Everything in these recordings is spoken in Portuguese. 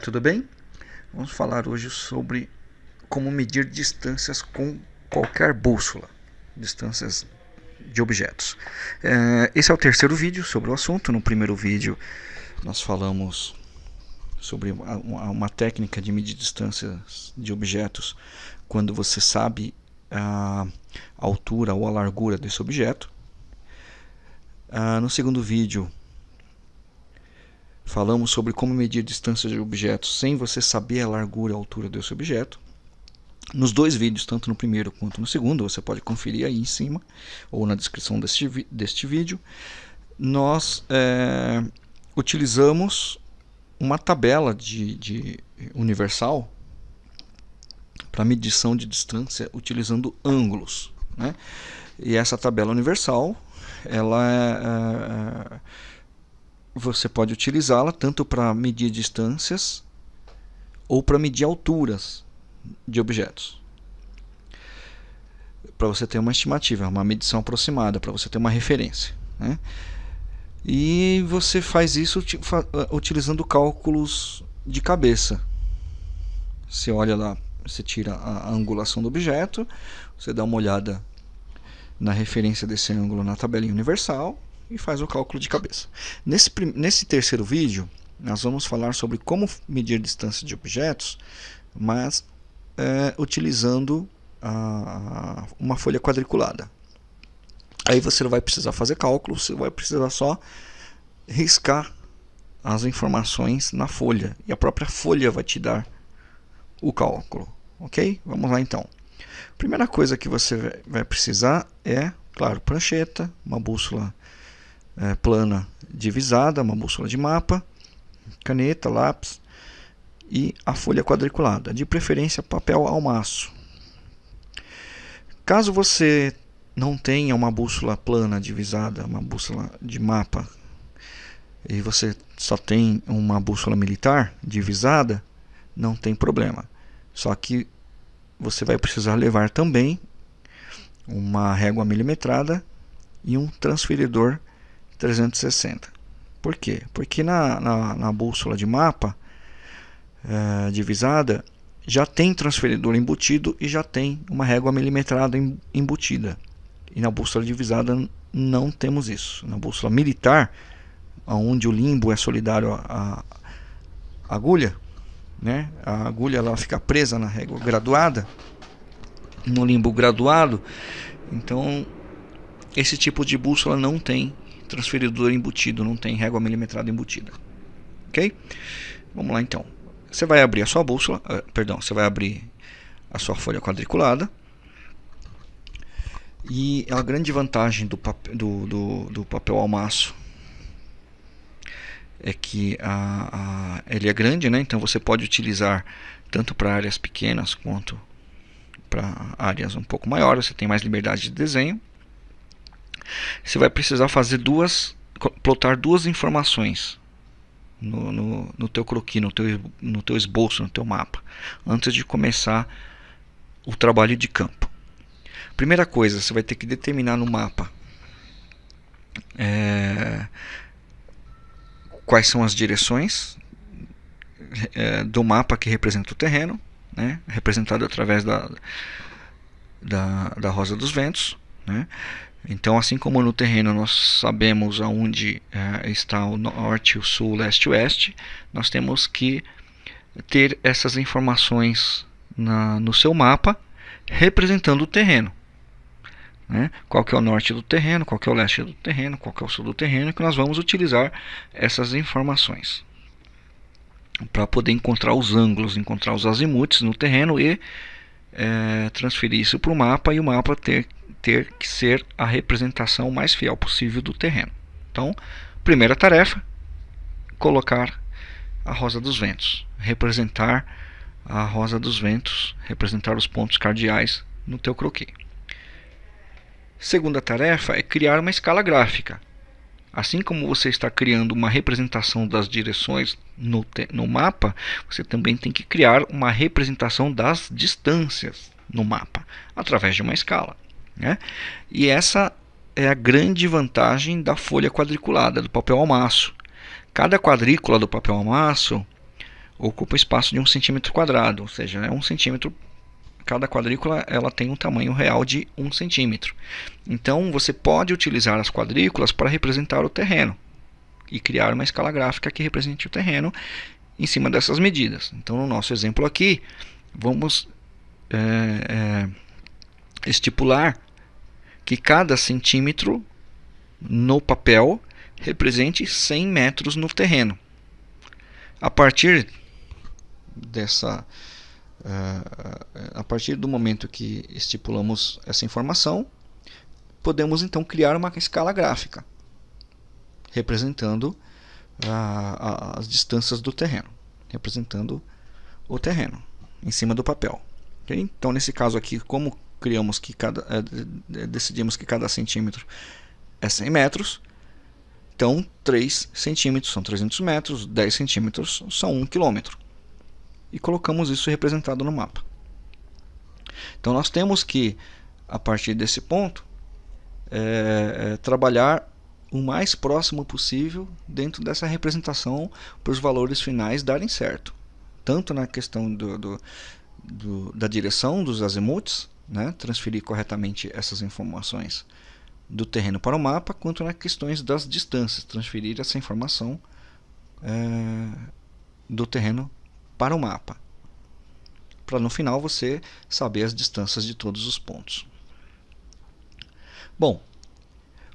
tudo bem? Vamos falar hoje sobre como medir distâncias com qualquer bússola, distâncias de objetos. É, esse é o terceiro vídeo sobre o assunto. No primeiro vídeo nós falamos sobre uma, técnica de medir distâncias de objetos quando você sabe a altura ou a largura desse objeto. Ah, no segundo vídeo Falamos sobre como medir distâncias de objetos sem você saber a largura e a altura desse objeto. Nos dois vídeos, tanto no primeiro quanto no segundo, você pode conferir aí em cima ou na descrição deste, deste vídeo, nós é, utilizamos uma tabela de, de universal para medição de distância utilizando ângulos. Né? E essa tabela universal ela é, é você pode utilizá-la tanto para medir distâncias ou para medir alturas de objetos. Para você ter uma estimativa, uma medição aproximada, para você ter uma referência. Né? E você faz isso uh, utilizando cálculos de cabeça. Você olha lá, você tira a angulação do objeto, você dá uma olhada na referência desse ângulo na tabelinha universal, e faz o cálculo de cabeça. Nesse, nesse terceiro vídeo, nós vamos falar sobre como medir distância de objetos, mas é, utilizando a, uma folha quadriculada. Aí você não vai precisar fazer cálculo, você vai precisar só riscar as informações na folha. E a própria folha vai te dar o cálculo. Ok? Vamos lá então. Primeira coisa que você vai precisar é, claro, prancheta, uma bússola é, plana divisada, uma bússola de mapa, caneta, lápis e a folha quadriculada, de preferência papel ao maço. Caso você não tenha uma bússola plana divisada, uma bússola de mapa, e você só tem uma bússola militar divisada, não tem problema. Só que você vai precisar levar também uma régua milimetrada e um transferidor 360. Por quê? Porque na, na, na bússola de mapa é, divisada já tem transferidor embutido e já tem uma régua milimetrada embutida. E na bússola divisada não temos isso. Na bússola militar, onde o limbo é solidário à, agulha, né? a agulha ela fica presa na régua graduada, no limbo graduado, então esse tipo de bússola não tem transferidor embutido, não tem régua milimetrada embutida. Ok? Vamos lá então. Você vai abrir a sua bússola, uh, perdão, você vai abrir a sua folha quadriculada. E a grande vantagem do, papel, do, do, do papel almaço é que a, a, ele é grande, né? então você pode utilizar tanto para áreas pequenas quanto para áreas um pouco maiores, você tem mais liberdade de desenho você vai precisar fazer duas, plotar duas informações no, no, no teu croquis, no teu, no teu esboço, no teu mapa, antes de começar o trabalho de campo. Primeira coisa, você vai ter que determinar no mapa é, quais são as direções é, do mapa que representa o terreno, né, representado através da, da, da rosa dos ventos. Né? Então, assim como no terreno nós sabemos aonde é, está o norte, o sul, o leste e o oeste, nós temos que ter essas informações na, no seu mapa representando o terreno. Né? Qual que é o norte do terreno, qual que é o leste do terreno, qual que é o sul do terreno, que nós vamos utilizar essas informações para poder encontrar os ângulos, encontrar os azimutes no terreno e é, transferir isso para o mapa e o mapa ter ter que ser a representação mais fiel possível do terreno. Então, primeira tarefa, colocar a rosa dos ventos, representar a rosa dos ventos, representar os pontos cardeais no teu croquis. Segunda tarefa é criar uma escala gráfica. Assim como você está criando uma representação das direções no, no mapa, você também tem que criar uma representação das distâncias no mapa, através de uma escala. Né? E essa é a grande vantagem da folha quadriculada, do papel almaço. Cada quadrícula do papel almaço ocupa espaço de um centímetro quadrado, ou seja, é um centímetro cada quadrícula ela tem um tamanho real de um centímetro. Então você pode utilizar as quadrículas para representar o terreno e criar uma escala gráfica que represente o terreno em cima dessas medidas. Então no nosso exemplo aqui vamos é, é, estipular que cada centímetro no papel represente 100 metros no terreno. A partir dessa uh, a partir do momento que estipulamos essa informação, podemos então criar uma escala gráfica representando as distâncias do terreno, representando o terreno em cima do papel. Então, nesse caso aqui, como criamos que cada, uh, decidimos que cada centímetro é 100 metros, então 3 centímetros são 300 metros, 10 centímetros são 1 quilômetro. E colocamos isso representado no mapa. Então nós temos que, a partir desse ponto, é, é, trabalhar o mais próximo possível dentro dessa representação para os valores finais darem certo. Tanto na questão do, do, do, da direção dos azimuts, né, transferir corretamente essas informações do terreno para o mapa, quanto nas questões das distâncias, transferir essa informação é, do terreno para o mapa, para no final você saber as distâncias de todos os pontos. Bom,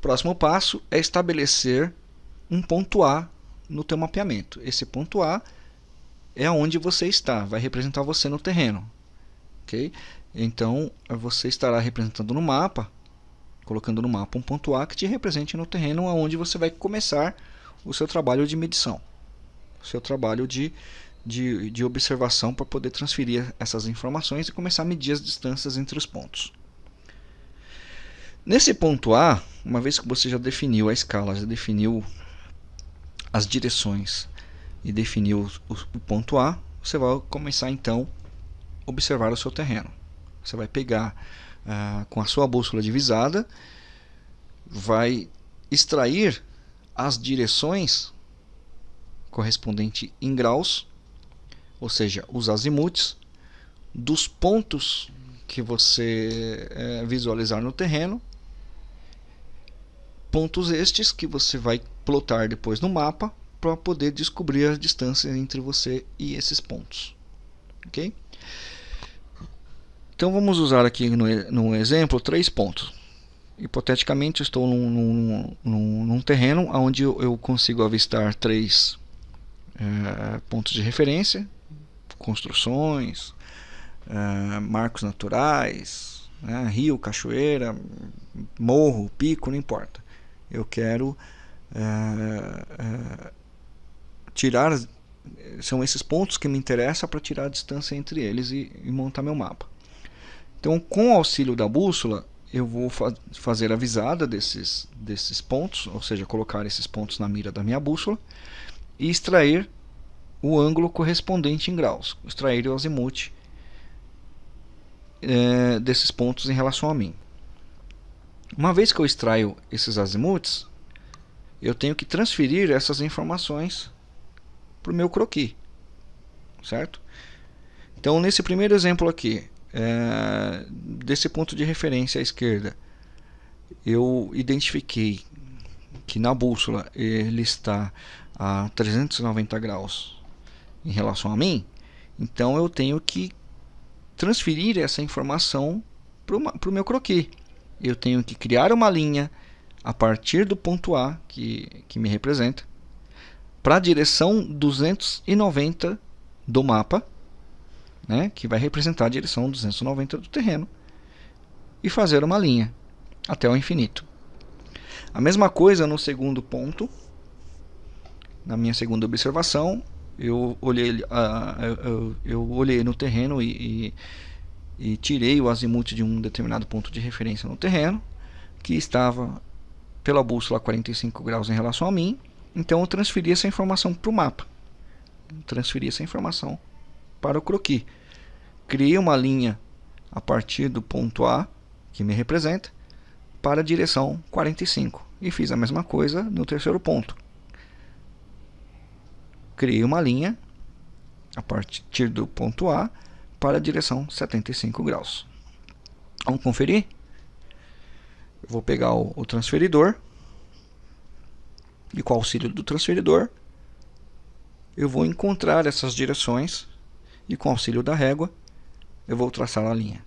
próximo passo é estabelecer um ponto A no teu mapeamento. Esse ponto A é onde você está, vai representar você no terreno. ok? Então, você estará representando no mapa colocando no mapa um ponto A que te represente no terreno onde você vai começar o seu trabalho de medição, o seu trabalho de, de, de observação para poder transferir essas informações e começar a medir as distâncias entre os pontos. Nesse ponto A, uma vez que você já definiu a escala, já definiu as direções e definiu o, ponto A, você vai começar então a observar o seu terreno. Você vai pegar ah, com a sua bússola divisada, vai extrair as direções correspondente em graus, ou seja, os azimuts, dos pontos que você é, visualizar no terreno, pontos estes que você vai plotar depois no mapa para poder descobrir a distância entre você e esses pontos. ok? Então vamos usar aqui no, no exemplo três pontos. Hipoteticamente estou num, num, num, num terreno onde eu, consigo avistar três é, pontos de referência, construções, é, marcos naturais, né, rio, cachoeira, morro, pico, não importa. Eu quero é, tirar, são esses pontos que me interessam para tirar a distância entre eles e, e montar meu mapa. Então, com o auxílio da bússola, eu vou fa fazer a visada desses, desses pontos, ou seja, colocar esses pontos na mira da minha bússola e extrair o ângulo correspondente em graus, extrair o azimuth é, desses pontos em relação a mim. Uma vez que eu extraio esses azimuths, eu tenho que transferir essas informações para o meu croquis, certo? Então, nesse primeiro exemplo aqui, é, desse ponto de referência à esquerda, eu identifiquei que na bússola ele está a 390 graus em relação a mim, então eu tenho que transferir essa informação para o meu croquis. Eu tenho que criar uma linha a partir do ponto A, que, que me representa, para a direção 290 do mapa, né, que vai representar a direção 290 do terreno, e fazer uma linha até o infinito. A mesma coisa no segundo ponto, na minha segunda observação, eu olhei, uh, eu, olhei no terreno e, e, e tirei o azimuth de um determinado ponto de referência no terreno, que estava pela bússola a 45 graus em relação a mim, então eu transferi essa informação para o mapa. Transferi essa informação para o croquis criei uma linha a partir do ponto A, que me representa, para a direção 45. E fiz a mesma coisa no terceiro ponto. Criei uma linha a partir do ponto A para a direção 75 graus. Vamos conferir? Eu vou pegar o, o transferidor e com o auxílio do transferidor eu vou encontrar essas direções e com o auxílio da régua eu vou traçar a linha.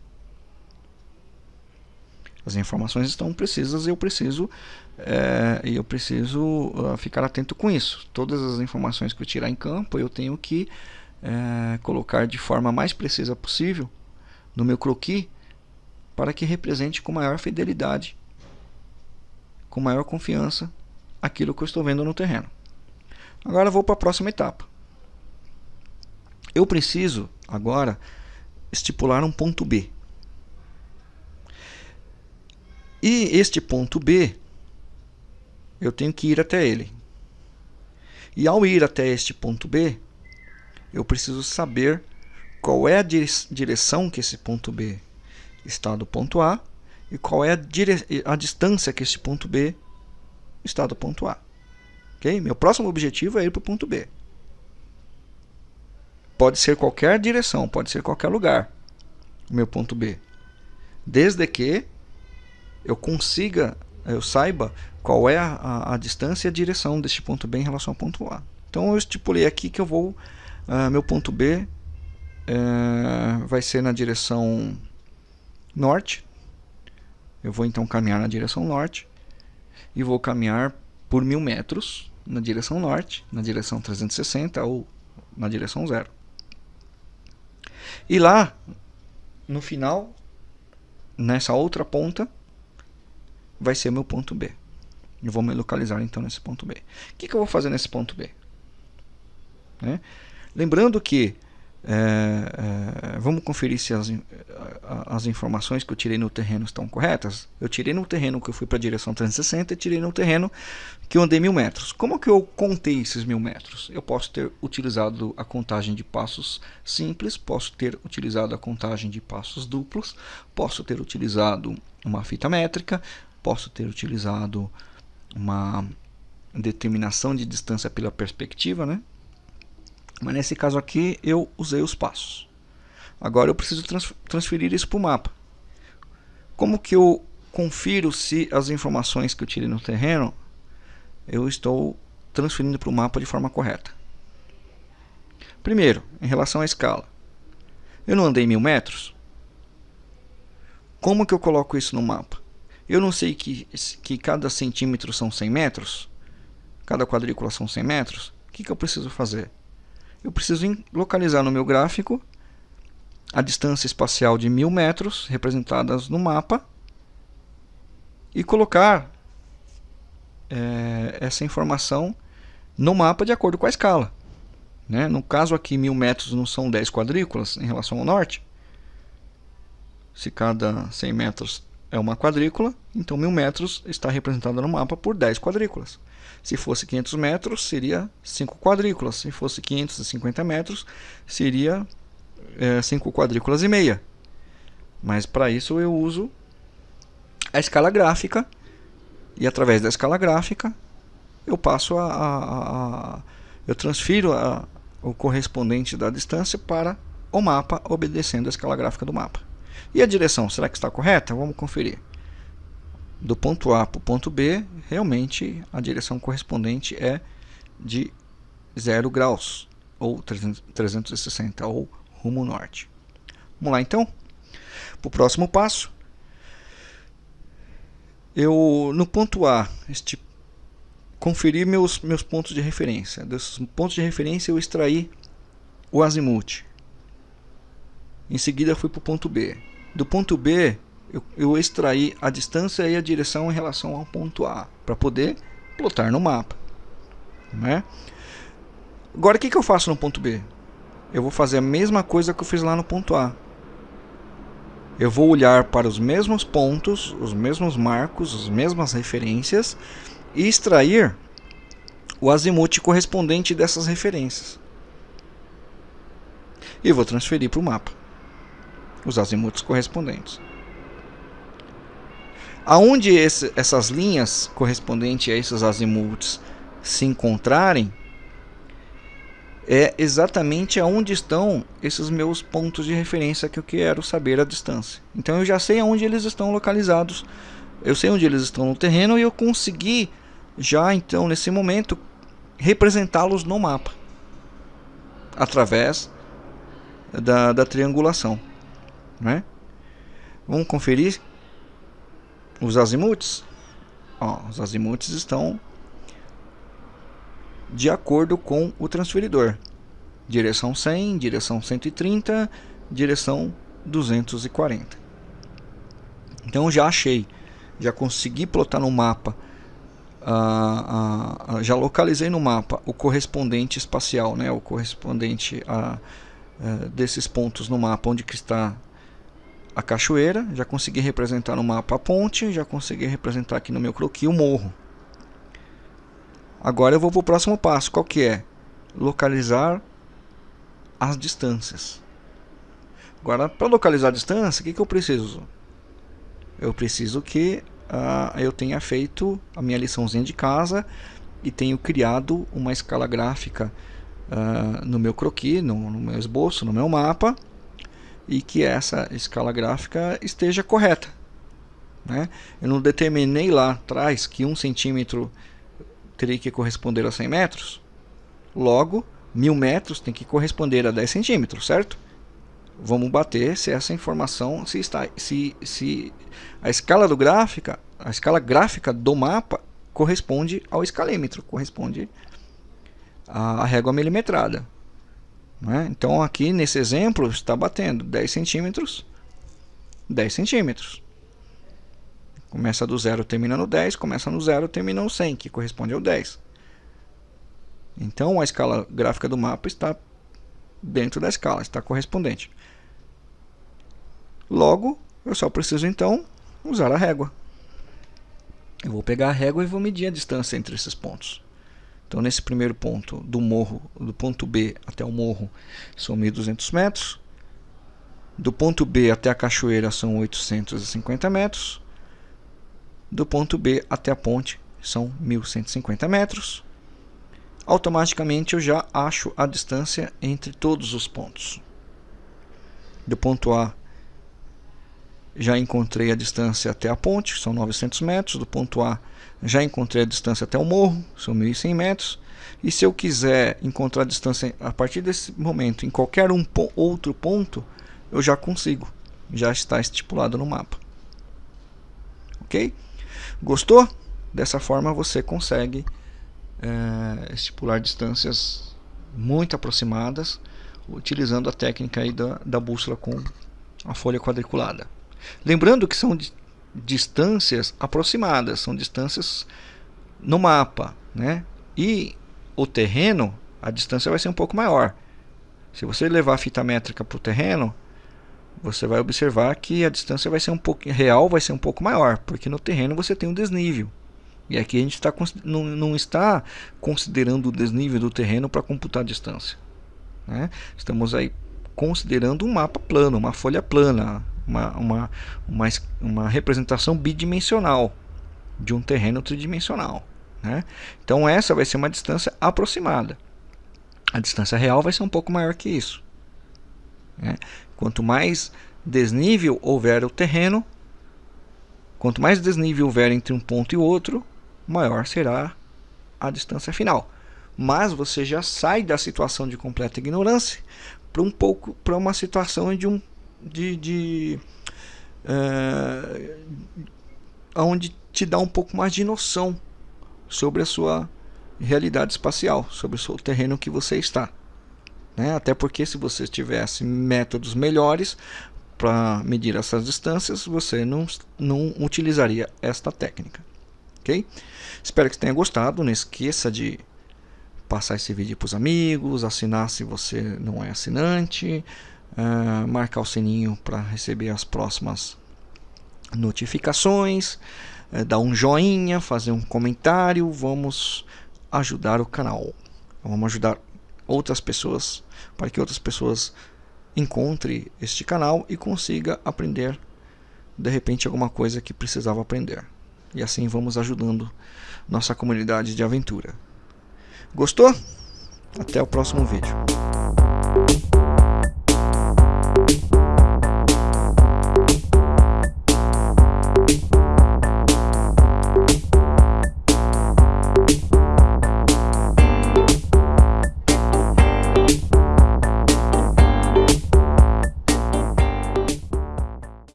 As informações estão precisas e eu preciso, é, eu preciso uh, ficar atento com isso. Todas as informações que eu tirar em campo eu tenho que é, colocar de forma mais precisa possível no meu croquis para que represente com maior fidelidade, com maior confiança aquilo que eu estou vendo no terreno. Agora vou para a próxima etapa. Eu preciso agora estipular um ponto B. E este ponto B, eu tenho que ir até ele. E ao ir até este ponto B, eu preciso saber qual é a direção que esse ponto B está do ponto A e qual é a, a distância que esse ponto B está do ponto A. Okay? Meu próximo objetivo é ir para o ponto B. Pode ser qualquer direção, pode ser qualquer lugar, o meu ponto B. Desde que eu consiga, eu saiba qual é a, a, a distância e a direção deste ponto B em relação ao ponto A. Então eu estipulei aqui que eu vou, uh, meu ponto B uh, vai ser na direção norte. Eu vou então caminhar na direção norte e vou caminhar por mil metros na direção norte, na direção 360 ou na direção zero. E lá, no final, nessa outra ponta, vai ser meu ponto B. Eu vou me localizar então nesse ponto B. O que, que eu vou fazer nesse ponto B? Né? Lembrando que é, é, vamos conferir se as, as informações que eu tirei no terreno estão corretas. Eu tirei no terreno que eu fui para a direção 360 e tirei no terreno que eu andei mil metros. Como que eu contei esses mil metros? Eu posso ter utilizado a contagem de passos simples, posso ter utilizado a contagem de passos duplos, posso ter utilizado uma fita métrica, posso ter utilizado uma determinação de distância pela perspectiva, né? Mas nesse caso aqui eu usei os passos. Agora eu preciso trans transferir isso para o mapa. Como que eu confiro se as informações que eu tirei no terreno eu estou transferindo para o mapa de forma correta? Primeiro, em relação à escala. Eu não andei mil metros? Como que eu coloco isso no mapa? Eu não sei que, que cada centímetro são 100 metros? Cada quadrícula são 100 metros? O que, que eu preciso fazer? eu preciso localizar no meu gráfico a distância espacial de mil metros representadas no mapa e colocar é, essa informação no mapa de acordo com a escala. Né? No caso aqui, mil metros não são 10 quadrículas em relação ao norte. Se cada 100 metros é uma quadrícula, então mil metros está representada no mapa por 10 quadrículas. Se fosse 500 metros, seria 5 quadrículas. Se fosse 550 metros, seria 5 é, quadrículas e meia. Mas para isso eu uso a escala gráfica. E através da escala gráfica, eu passo a, a, a eu transfiro a, o correspondente da distância para o mapa, obedecendo a escala gráfica do mapa. E a direção, será que está correta? Vamos conferir do ponto A para o ponto B, realmente a direção correspondente é de 0 graus, ou 360, ou rumo norte. Vamos lá então, para o próximo passo. Eu, no ponto A, este, conferi meus, meus pontos de referência. Desses pontos de referência eu extraí o azimuth. Em seguida fui para o ponto B. Do ponto B eu, eu extraí a distância e a direção em relação ao ponto A para poder plotar no mapa. Né? Agora o que, que eu faço no ponto B? Eu vou fazer a mesma coisa que eu fiz lá no ponto A. Eu vou olhar para os mesmos pontos, os mesmos marcos, as mesmas referências e extrair o azimuth correspondente dessas referências. E vou transferir para o mapa os azimuths correspondentes. Aonde esse, essas linhas correspondentes a esses azimuths se encontrarem, é exatamente aonde estão esses meus pontos de referência que eu quero saber a distância. Então eu já sei aonde eles estão localizados, eu sei onde eles estão no terreno e eu consegui já então nesse momento representá-los no mapa através da, da triangulação. Né? Vamos conferir os azimuts. Ó, os azimuts estão de acordo com o transferidor. Direção 100, direção 130, direção 240. Então já achei, já consegui plotar no mapa, uh, uh, já localizei no mapa o correspondente espacial, né, o correspondente a, uh, desses pontos no mapa onde que está a cachoeira, já consegui representar no mapa a ponte, já consegui representar aqui no meu croquis o morro. Agora eu vou para o próximo passo, qual que é? Localizar as distâncias. Agora, para localizar a distância, o que, que eu preciso? Eu preciso que uh, eu tenha feito a minha liçãozinha de casa e tenho criado uma escala gráfica uh, no meu croquis, no, no meu esboço, no meu mapa, e que essa escala gráfica esteja correta. Né? Eu não determinei lá atrás que um centímetro teria que corresponder a 100 metros. Logo, 1000 metros tem que corresponder a 10 centímetros, certo? Vamos bater se essa informação se está se, se a escala do gráfica, a escala gráfica do mapa corresponde ao escalímetro, corresponde à régua milimetrada. Né? Então aqui nesse exemplo está batendo 10 centímetros, 10 centímetros. Começa do zero, termina no 10, começa no zero, termina no 100, que corresponde ao 10. Então a escala gráfica do mapa está dentro da escala, está correspondente. Logo, eu só preciso então usar a régua. Eu vou pegar a régua e vou medir a distância entre esses pontos. Então nesse primeiro ponto, do morro, do ponto B até o morro, são 1.200 metros. Do ponto B até a cachoeira são 850 metros do ponto B até a ponte são 1150 metros. Automaticamente eu já acho a distância entre todos os pontos. Do ponto A já encontrei a distância até a ponte, são 900 metros. Do ponto A já encontrei a distância até o morro, são 1100 metros. E se eu quiser encontrar a distância a partir desse momento em qualquer um outro ponto, eu já consigo, já está estipulado no mapa. Ok? Gostou? Dessa forma você consegue é, estipular distâncias muito aproximadas utilizando a técnica aí da, da bússola com a folha quadriculada. Lembrando que são distâncias aproximadas, são distâncias no mapa, né? E o terreno, a distância vai ser um pouco maior. Se você levar a fita métrica para o terreno, você vai observar que a distância vai ser um pouco real vai ser um pouco maior, porque no terreno você tem um desnível. E aqui a gente está não, não está considerando o desnível do terreno para computar a distância. Né? Estamos aí considerando um mapa plano, uma folha plana, uma, uma, uma, uma representação bidimensional de um terreno tridimensional. Né? Então essa vai ser uma distância aproximada. A distância real vai ser um pouco maior que isso. Né? Quanto mais desnível houver o terreno, quanto mais desnível houver entre um ponto e outro, maior será a distância final. Mas você já sai da situação de completa ignorância para um pouco para uma situação de um de, de é, onde te dá um pouco mais de noção sobre a sua realidade espacial, sobre o seu terreno que você está. Né? Até porque se você tivesse métodos melhores para medir essas distâncias, você não, não utilizaria esta técnica. Ok? Espero que tenha gostado. Não esqueça de passar esse vídeo para os amigos, assinar se você não é assinante, uh, marcar o sininho para receber as próximas notificações, uh, dar um joinha, fazer um comentário. Vamos ajudar o canal. Vamos ajudar outras pessoas, para que outras pessoas encontrem este canal e consiga aprender de repente alguma coisa que precisava aprender. E assim vamos ajudando nossa comunidade de aventura. Gostou? Até o próximo vídeo.